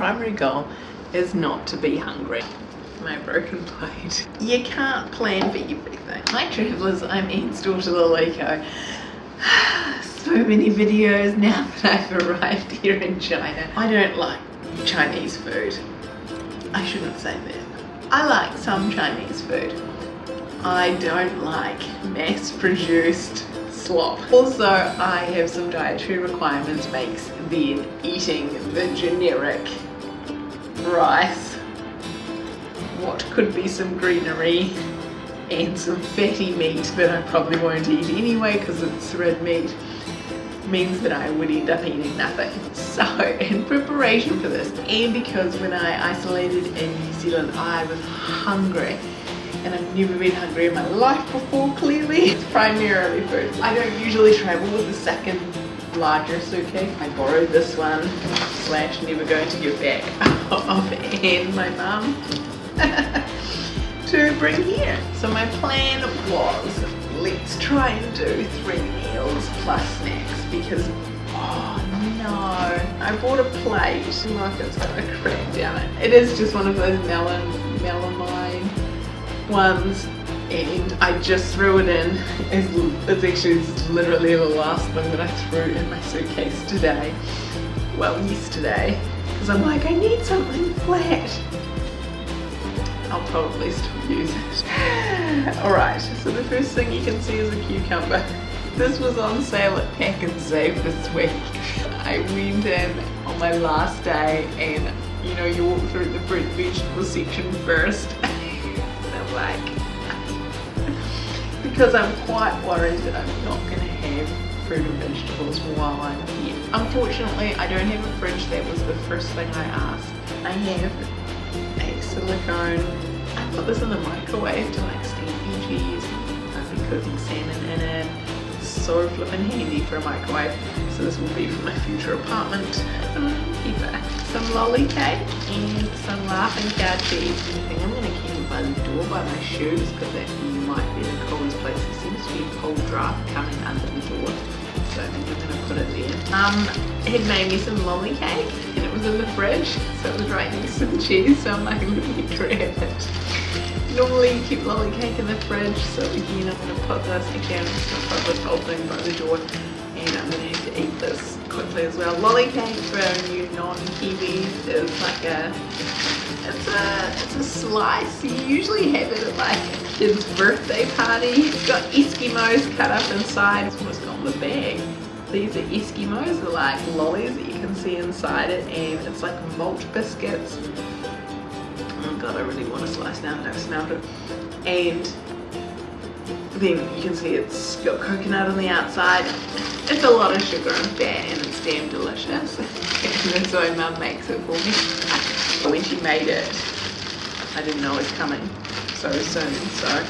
primary goal is not to be hungry. My broken plate. You can't plan for everything. Hi travellers, I'm Anne's daughter Laleko. So many videos now that I've arrived here in China. I don't like Chinese food. I shouldn't say that. I like some Chinese food. I don't like mass-produced slop. Also, I have some dietary requirements makes then eating the generic rice, what could be some greenery, and some fatty meat that I probably won't eat anyway because it's red meat means that I would end up eating nothing. So in preparation for this and because when I isolated in New Zealand I was hungry and I've never been hungry in my life before clearly. It's primarily food. I don't usually travel with a second larger suitcase. I borrowed this one. Slash never going to give back of Anne, my mum, to bring here. So my plan was let's try and do three meals plus snacks because oh no. I bought a plate. Like it's gonna crack down it. It is just one of those melon melamine ones and I just threw it in. It's, it's actually it's literally the last thing that I threw in my suitcase today. Well yesterday. Because I'm like I need something flat. I'll probably still use it. Alright so the first thing you can see is a cucumber. This was on sale at Pak'nSave this week. I went in on my last day and you know you walk through the fruit vegetable section first. And I'm like because I'm quite worried that I'm not going to have fruit and vegetables while I'm here. Unfortunately, I don't have a fridge. That was the first thing I asked. I have a silicone. I put this in the microwave to like steam veggies. I've been cooking salmon in it. So flippin' handy for a microwave. So this will be for my future apartment. Um, some lolly cake and some laughing cow cheese. I think I'm going to keep it by the door by my shoes because that might be the coldest place. There seems to be a cold draft coming under the door. So I think I'm going to put it there. Um, it made me some lolly cake and it was in the fridge. So it was right next to the cheese. So I'm like, let me grab it. Normally you keep lolly cake in the fridge. So again, I'm going to put this, again, I'm going to put this whole thing by the door. And I'm going to have to eat this quickly as well. Lolly cake for you non-Kiwis is like a it's a it's a slice. You usually have it at like a kid's birthday party. It's got Eskimos cut up inside. It's what's got the bag. These are Eskimos, they're like lollies that you can see inside it and it's like malt biscuits. Oh god, I really want to slice now that I've smelled it. And then you can see it's got coconut on the outside. It's a lot of sugar and fat and it's damn delicious. and that's why mum makes it for me. but When she made it, I didn't know it was coming so soon, so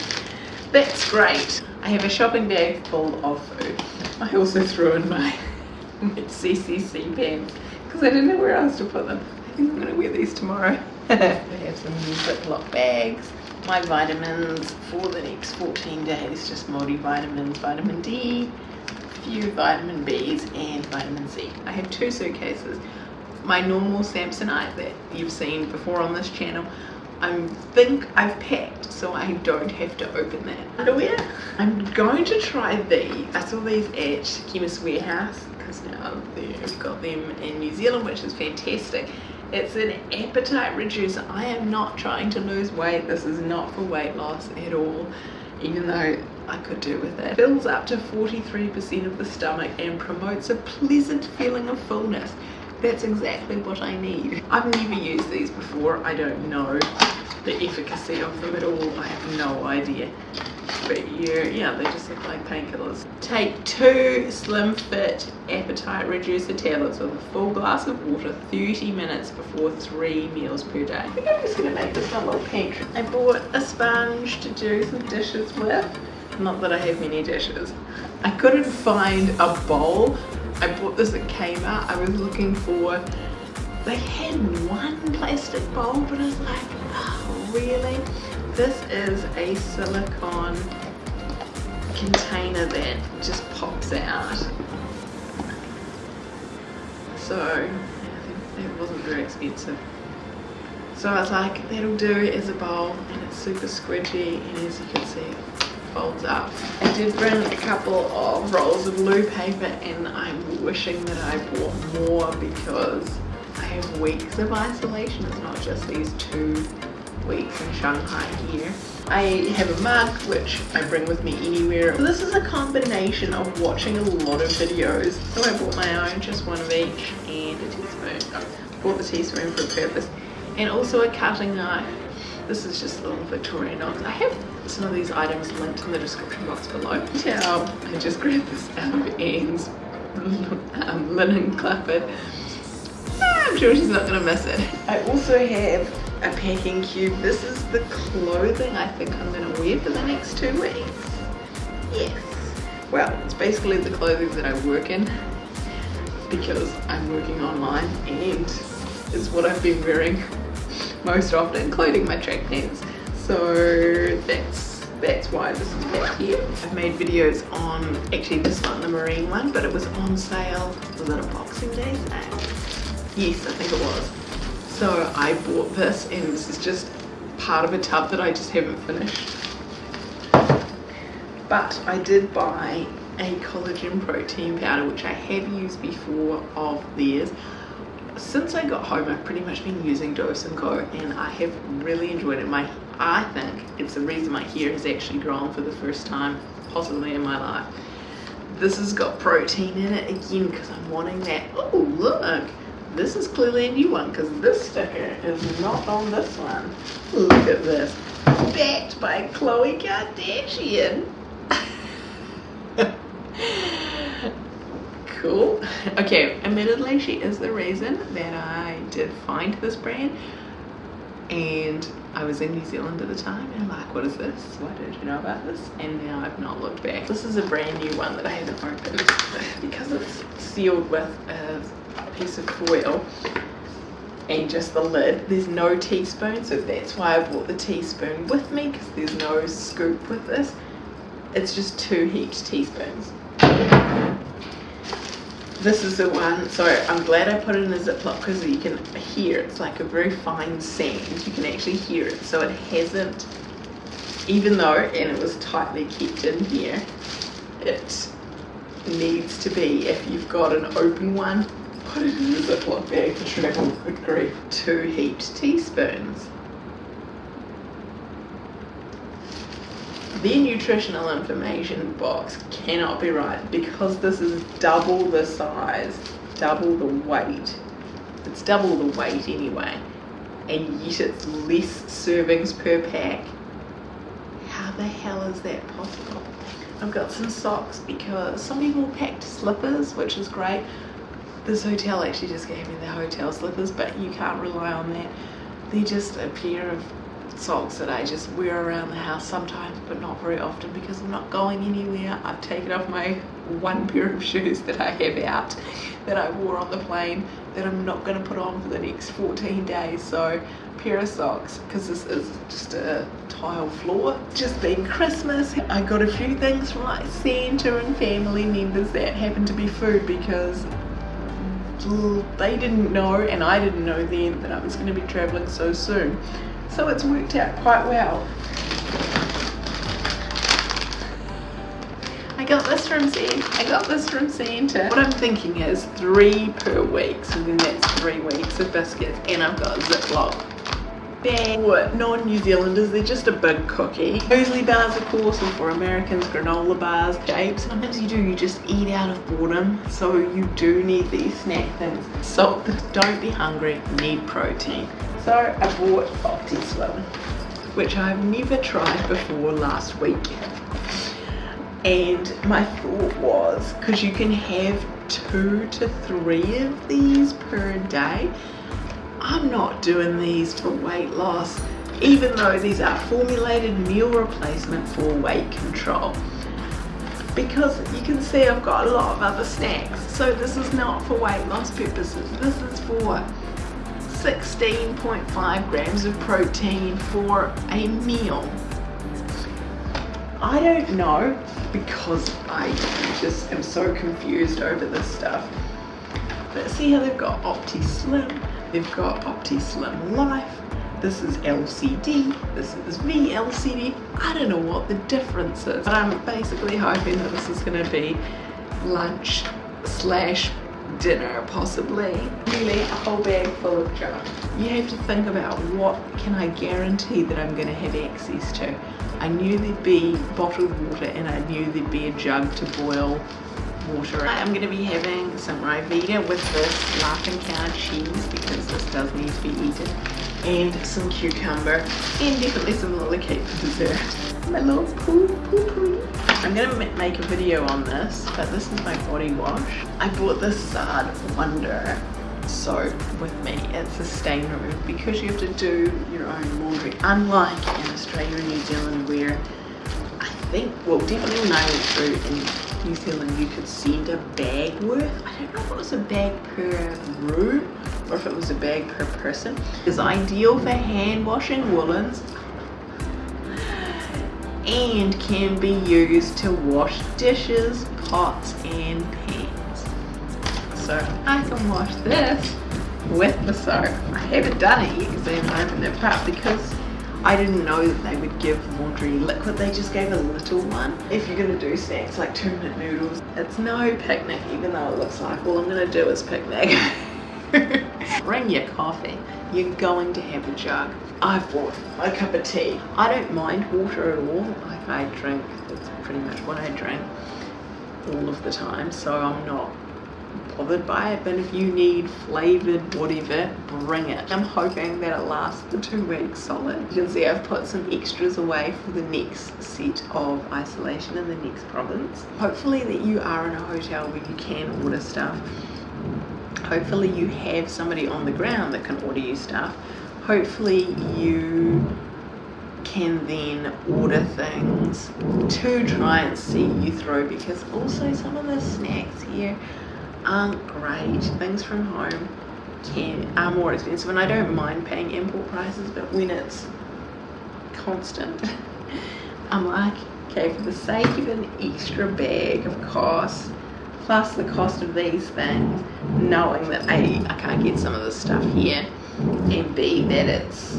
that's great. I have a shopping bag full of food. I also threw in my, my CCC pants because I didn't know where else to put them. I think I'm going to wear these tomorrow. I have some new Ziploc bags. My vitamins for the next 14 days just multivitamins vitamin D a few vitamin B's and vitamin C. I have two suitcases. My normal Samsonite that you've seen before on this channel I think I've packed so I don't have to open that. Underwear? I'm going to try these. I saw these at Chemist Warehouse because now they've got them in New Zealand which is fantastic it's an appetite reducer. I am not trying to lose weight. This is not for weight loss at all, even though I could do with it. Fills up to 43% of the stomach and promotes a pleasant feeling of fullness. That's exactly what I need. I've never used these before. I don't know the efficacy of them at all. I have no idea. But you yeah they just look like painkillers. Take two slim fit appetite reducer tablets with a full glass of water 30 minutes before three meals per day. I think i'm just gonna make this my little pantry. I bought a sponge to do some dishes with. Not that i have many dishes. I couldn't find a bowl. I bought this at kmart. I was looking for they had one plastic bowl but i was like really this is a silicone container that just pops out. So it wasn't very expensive. So I was like, that'll do as a bowl and it's super squidgy and as you can see, folds up. I did bring a couple of rolls of loo paper and I'm wishing that I bought more because I have weeks of isolation. It's not just these two weeks in Shanghai here. I have a mug which I bring with me anywhere. This is a combination of watching a lot of videos. So I bought my own, just one of each, and a teaspoon. I bought the teaspoon for a purpose. And also a cutting knife. This is just a little Victorinox. I have some of these items linked in the description box below. Towel. I just grabbed this out of Anne's um, linen cupboard. Ah, I'm sure she's not gonna miss it. I also have a packing cube. This is the clothing I think I'm gonna wear for the next two weeks. Yes. Well, it's basically the clothing that I work in because I'm working online and it's what I've been wearing most often, including my track pants. So that's that's why this is back here. I've made videos on, actually this one, the marine one, but it was on sale. Was it a Boxing Day sale? Yes, I think it was. So I bought this and this is just part of a tub that I just haven't finished. But I did buy a collagen protein powder which I have used before of theirs. Since I got home I've pretty much been using Dose & Co and I have really enjoyed it. My I think it's the reason my hair has actually grown for the first time possibly in my life. This has got protein in it again because I'm wanting that. Oh look! This is clearly a new one because this sticker is not on this one. Look at this. Backed by Khloe Kardashian. cool. Okay, admittedly she is the reason that I did find this brand and I was in New Zealand at the time and I'm like what is this why did you know about this and now I've not looked back this is a brand new one that I haven't opened because it's sealed with a piece of foil and just the lid. There's no teaspoon, so that's why I brought the teaspoon with me because there's no scoop with this. It's just two heaped teaspoons. This is the one, so I'm glad I put it in a Ziploc because you can hear it's like a very fine sand. You can actually hear it, so it hasn't, even though, and it was tightly kept in here, it needs to be, if you've got an open one, it in a Ziploc bag for travel, good grief. Two heaped teaspoons. The nutritional information box cannot be right because this is double the size, double the weight. It's double the weight anyway, and yet it's less servings per pack. How the hell is that possible? I've got some socks because some people packed slippers, which is great this hotel actually just gave me the hotel slippers but you can't rely on that. They're just a pair of socks that I just wear around the house sometimes but not very often because I'm not going anywhere. I've taken off my one pair of shoes that I have out that I wore on the plane that I'm not going to put on for the next 14 days. So pair of socks because this is just a tile floor. Just being Christmas. I got a few things from like Santa and family members that happened to be food because they didn't know and I didn't know then that I was going to be traveling so soon. So it's worked out quite well. I got this from Santa. I got this from Santa. What I'm thinking is three per week, so then that's three weeks of biscuits, and I've got a Ziploc bag. non-New Zealanders, they're just a big cookie. Muesli bars, of course, and for Americans, granola bars, shapes. Sometimes you do, you just eat out of boredom, so you do need these snack things. So don't be hungry, need protein. So I bought OptiSlim, which I've never tried before last week. And my thought was, because you can have two to three of these per day, I'm not doing these for weight loss, even though these are formulated meal replacement for weight control. Because you can see I've got a lot of other snacks. So this is not for weight loss purposes. This is for 16.5 grams of protein for a meal. I don't know because I just am so confused over this stuff. But see how they've got OptiSlim They've got OptiSlim Life. This is LCD. This is VLCD. I don't know what the difference is, but I'm basically hoping that this is going to be lunch slash dinner possibly really a whole bag full of junk you have to think about what can I guarantee that I'm going to have access to I knew there'd be bottled water and I knew there'd be a jug to boil water I'm going to be having some Ryvita with this Laughing Cow cheese because this does need to be eaten and some cucumber and definitely some lollicake for dessert my little poo poo poo I'm gonna make a video on this, but this is my body wash. I bought this Sard Wonder soap with me. It's a stain remover because you have to do your own laundry. Unlike in Australia and New Zealand where I think, well definitely when I went through New Zealand you could send a bag worth. I don't know if it was a bag per room or if it was a bag per person. It's ideal for hand washing woolens and can be used to wash dishes, pots and pans. So I can wash this with the soap. I haven't done it yet because I haven't opened it up because I didn't know that they would give laundry liquid. They just gave a little one. If you're to do snacks like two minute noodles, it's no picnic even though it looks like all I'm to do is picnic. Bring your coffee. You're going to have a jug. I've bought a cup of tea. I don't mind water at all. Like I drink, that's pretty much what I drink all of the time. So I'm not bothered by it. But if you need flavored whatever, bring it. I'm hoping that it lasts for two weeks solid. You can see I've put some extras away for the next set of isolation in the next province. Hopefully that you are in a hotel where you can order stuff hopefully you have somebody on the ground that can order you stuff hopefully you can then order things to try and see you through because also some of the snacks here aren't great things from home can are more expensive and I don't mind paying import prices but when it's constant I'm like okay for the sake of an extra bag of cost plus the cost of these things, knowing that A, I can't get some of the stuff here, and B, that it's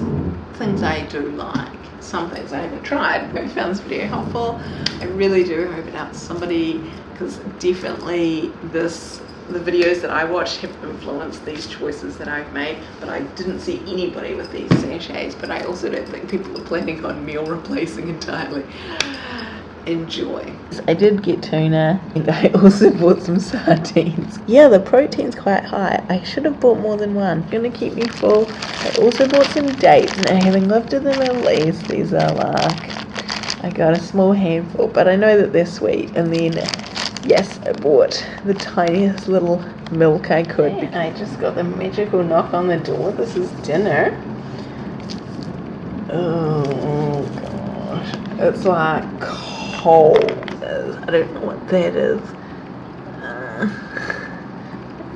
things I do like. Some things I haven't tried. but I found this video helpful. I really do hope it helps somebody because definitely this the videos that I watch have influenced these choices that I've made but I didn't see anybody with these sachets but I also don't think people are planning on meal replacing entirely enjoy. I did get tuna and I also bought some sardines. Yeah, the protein's quite high. I should have bought more than one. It's gonna keep me full. I also bought some dates and having lived in the Middle East, these are like, I got a small handful, but I know that they're sweet. And then, yes, I bought the tiniest little milk I could. I just got the magical knock on the door. This is dinner. Oh, gosh. It's like cold. I don't know what that is.